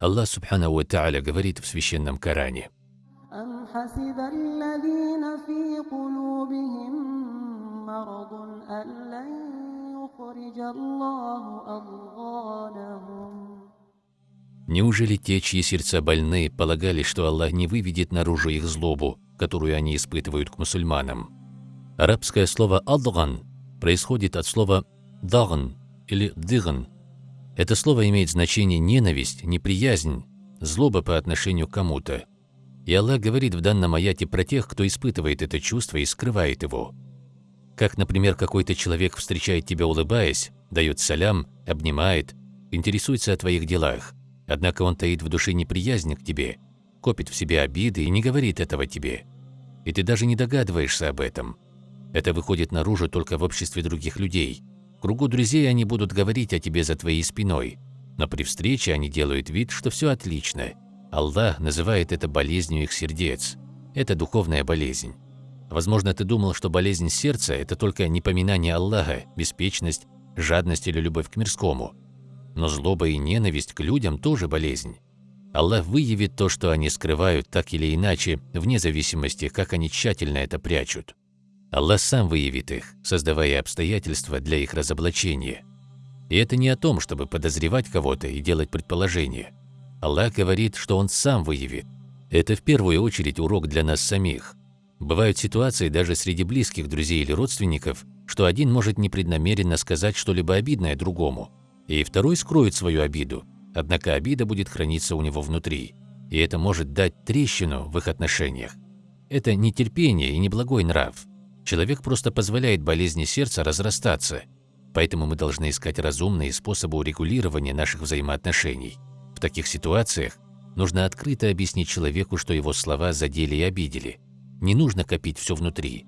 Аллах Субхану Ва Тааля говорит в Священном Коране. Неужели те, чьи сердца больны, полагали, что Аллах не выведет наружу их злобу, которую они испытывают к мусульманам? Арабское слово «адган» происходит от слова дагн или «дыган», это слово имеет значение ненависть, неприязнь, злоба по отношению к кому-то. И Аллах говорит в данном аяте про тех, кто испытывает это чувство и скрывает его. Как, например, какой-то человек встречает тебя улыбаясь, дает салям, обнимает, интересуется о твоих делах. Однако он таит в душе неприязнь к тебе, копит в себе обиды и не говорит этого тебе. И ты даже не догадываешься об этом. Это выходит наружу только в обществе других людей. Кругу друзей они будут говорить о тебе за твоей спиной, но при встрече они делают вид, что все отлично. Аллах называет это болезнью их сердец. Это духовная болезнь. Возможно, ты думал, что болезнь сердца – это только непоминание Аллаха, беспечность, жадность или любовь к мирскому. Но злоба и ненависть к людям тоже болезнь. Аллах выявит то, что они скрывают так или иначе, вне зависимости, как они тщательно это прячут. Аллах сам выявит их, создавая обстоятельства для их разоблачения. И это не о том, чтобы подозревать кого-то и делать предположения. Аллах говорит, что Он сам выявит. Это в первую очередь урок для нас самих. Бывают ситуации даже среди близких друзей или родственников, что один может непреднамеренно сказать что-либо обидное другому, и второй скроет свою обиду, однако обида будет храниться у него внутри, и это может дать трещину в их отношениях. Это не терпение и не благой нрав. Человек просто позволяет болезни сердца разрастаться, поэтому мы должны искать разумные способы урегулирования наших взаимоотношений. В таких ситуациях нужно открыто объяснить человеку, что его слова задели и обидели – не нужно копить все внутри.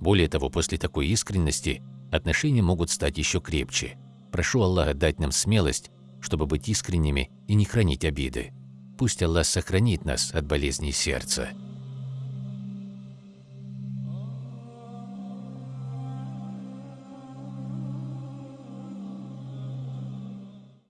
Более того, после такой искренности отношения могут стать еще крепче. Прошу Аллаха дать нам смелость, чтобы быть искренними и не хранить обиды. Пусть Аллах сохранит нас от болезней сердца.